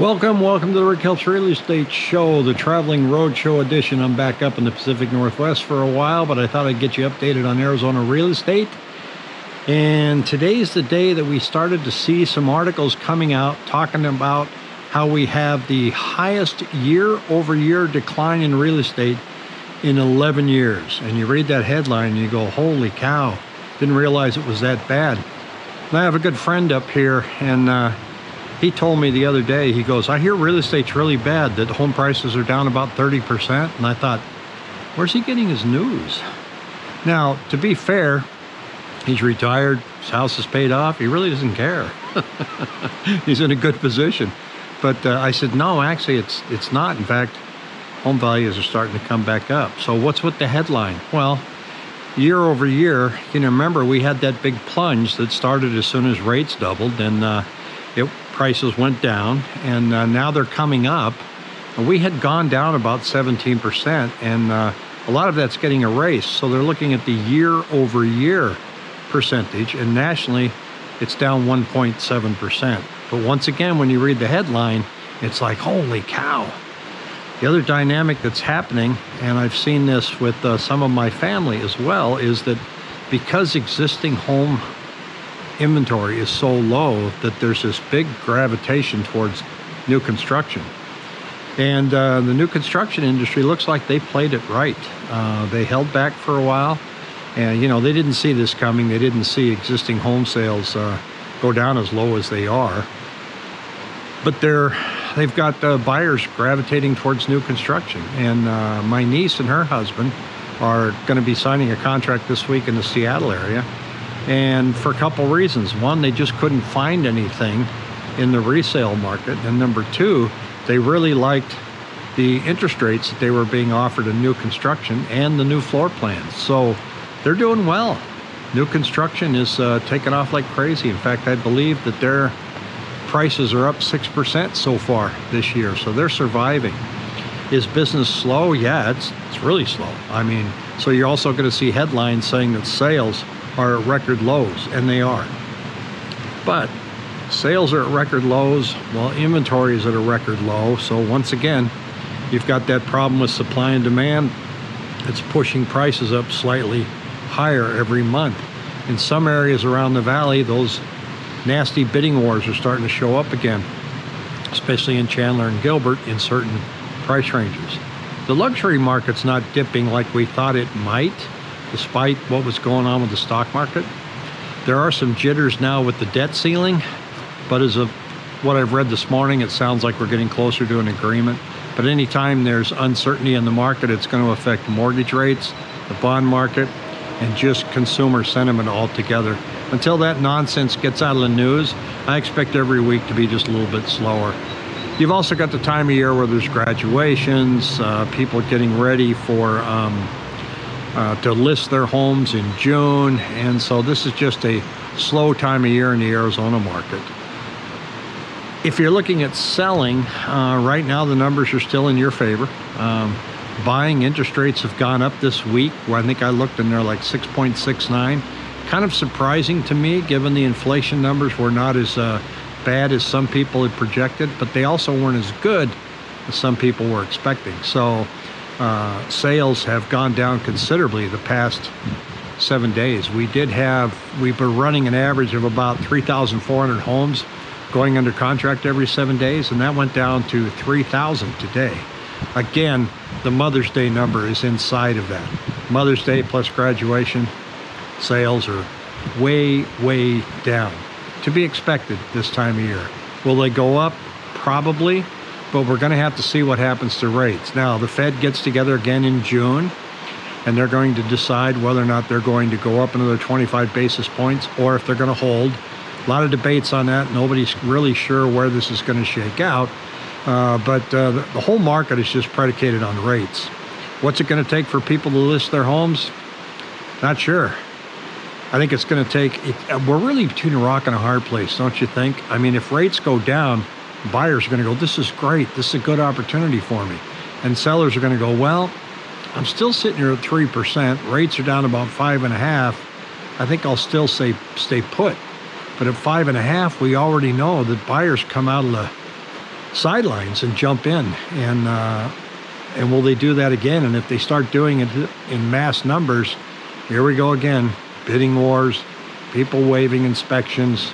Welcome, welcome to the Rick Helps Real Estate Show, the traveling roadshow edition. I'm back up in the Pacific Northwest for a while, but I thought I'd get you updated on Arizona real estate. And today's the day that we started to see some articles coming out talking about how we have the highest year over year decline in real estate in 11 years. And you read that headline and you go, holy cow, didn't realize it was that bad. And I have a good friend up here and uh, he told me the other day, he goes, I hear real estate's really bad, that home prices are down about 30%. And I thought, where's he getting his news? Now, to be fair, he's retired, his house is paid off, he really doesn't care. he's in a good position. But uh, I said, no, actually, it's, it's not. In fact, home values are starting to come back up. So what's with the headline? Well, year over year, you know, remember we had that big plunge that started as soon as rates doubled and uh, it prices went down and uh, now they're coming up. We had gone down about 17% and uh, a lot of that's getting erased. So they're looking at the year over year percentage and nationally it's down 1.7%. But once again, when you read the headline, it's like, holy cow. The other dynamic that's happening, and I've seen this with uh, some of my family as well, is that because existing home inventory is so low that there's this big gravitation towards new construction. And uh, the new construction industry looks like they played it right. Uh, they held back for a while, and you know they didn't see this coming. They didn't see existing home sales uh, go down as low as they are. But they're they've got uh, buyers gravitating towards new construction. And uh, my niece and her husband are going to be signing a contract this week in the Seattle area and for a couple reasons. One, they just couldn't find anything in the resale market. And number two, they really liked the interest rates that they were being offered in new construction and the new floor plans. So they're doing well. New construction is uh, taking off like crazy. In fact, I believe that their prices are up 6% so far this year. So they're surviving. Is business slow? Yeah, it's, it's really slow. I mean, so you're also going to see headlines saying that sales are at record lows, and they are. But sales are at record lows, while inventory is at a record low. So once again, you've got that problem with supply and demand. It's pushing prices up slightly higher every month. In some areas around the valley, those nasty bidding wars are starting to show up again, especially in Chandler and Gilbert in certain price ranges. The luxury market's not dipping like we thought it might despite what was going on with the stock market. There are some jitters now with the debt ceiling, but as of what I've read this morning, it sounds like we're getting closer to an agreement. But anytime there's uncertainty in the market, it's going to affect mortgage rates, the bond market, and just consumer sentiment altogether. Until that nonsense gets out of the news, I expect every week to be just a little bit slower. You've also got the time of year where there's graduations, uh, people getting ready for um, uh, to list their homes in June. And so this is just a slow time of year in the Arizona market. If you're looking at selling, uh, right now the numbers are still in your favor. Um, buying interest rates have gone up this week, where I think I looked and they're like 6.69. Kind of surprising to me, given the inflation numbers were not as uh, bad as some people had projected, but they also weren't as good as some people were expecting. So uh, sales have gone down considerably the past seven days. We did have, we've been running an average of about 3,400 homes going under contract every seven days, and that went down to 3,000 today. Again, the Mother's Day number is inside of that. Mother's Day plus graduation sales are way, way down. To be expected this time of year. Will they go up? Probably but we're going to have to see what happens to rates. Now, the Fed gets together again in June, and they're going to decide whether or not they're going to go up another 25 basis points or if they're going to hold. A lot of debates on that. Nobody's really sure where this is going to shake out. Uh, but uh, the, whole market is just predicated on rates. What's it going to take for people to list their homes? Not sure. I think it's going to take, it, we're really between a rock and a hard place, don't you think? I mean, if rates go down, buyers are going to go, this is great. This is a good opportunity for me. And sellers are going to go, well, I'm still sitting here at 3%. Rates are down about five and a half. I think I'll still say stay put. But at five and a half, we already know that buyers come out of the sidelines and jump in. And uh, and will they do that again? And if they start doing it in mass numbers, here we go again. Bidding wars, people waiving inspections,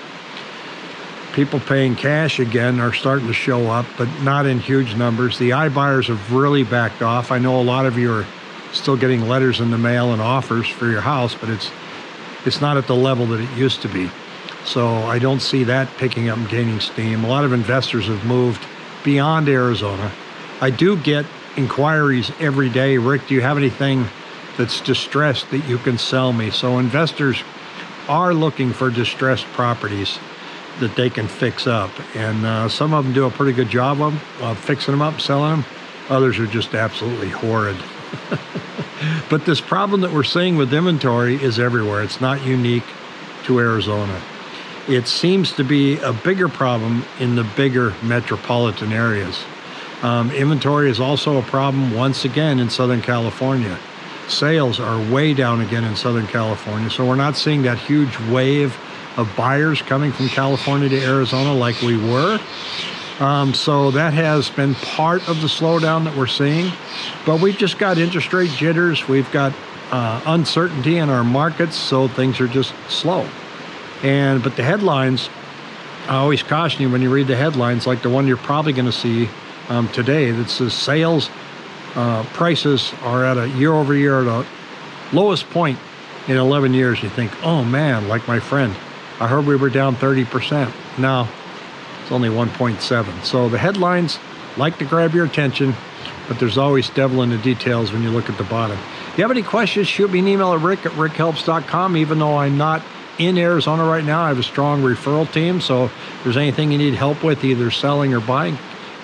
people paying cash again are starting to show up, but not in huge numbers. The iBuyers have really backed off. I know a lot of you are still getting letters in the mail and offers for your house, but it's it's not at the level that it used to be. So I don't see that picking up and gaining steam. A lot of investors have moved beyond Arizona. I do get inquiries every day. Rick, do you have anything that's distressed that you can sell me? So investors are looking for distressed properties that they can fix up. And uh, some of them do a pretty good job of, of fixing them up, selling them. Others are just absolutely horrid. but this problem that we're seeing with inventory is everywhere. It's not unique to Arizona. It seems to be a bigger problem in the bigger metropolitan areas. Um, inventory is also a problem once again in Southern California. Sales are way down again in Southern California, so we're not seeing that huge wave of buyers coming from California to Arizona like we were. Um, so that has been part of the slowdown that we're seeing. But we've just got interest rate jitters. We've got uh, uncertainty in our markets, so things are just slow. And but the headlines, I always caution you when you read the headlines, like the one you're probably going to see um, today that says sales uh, prices are at a year over year at a lowest point in 11 years. You think, oh man, like my friend, I heard we were down 30%. No, it's only 1.7. So the headlines like to grab your attention, but there's always devil in the details when you look at the bottom. If you have any questions, shoot me an email at rick at rickhelps.com. Even though I'm not in Arizona right now, I have a strong referral team. So if there's anything you need help with, either selling or buying,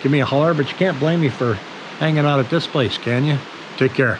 give me a holler. But you can't blame me for hanging out at this place, can you? Take care.